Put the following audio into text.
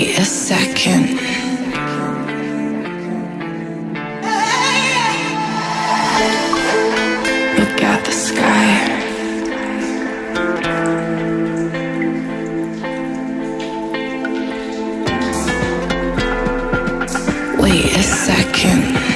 me a second. Look at the sky. Wait a second.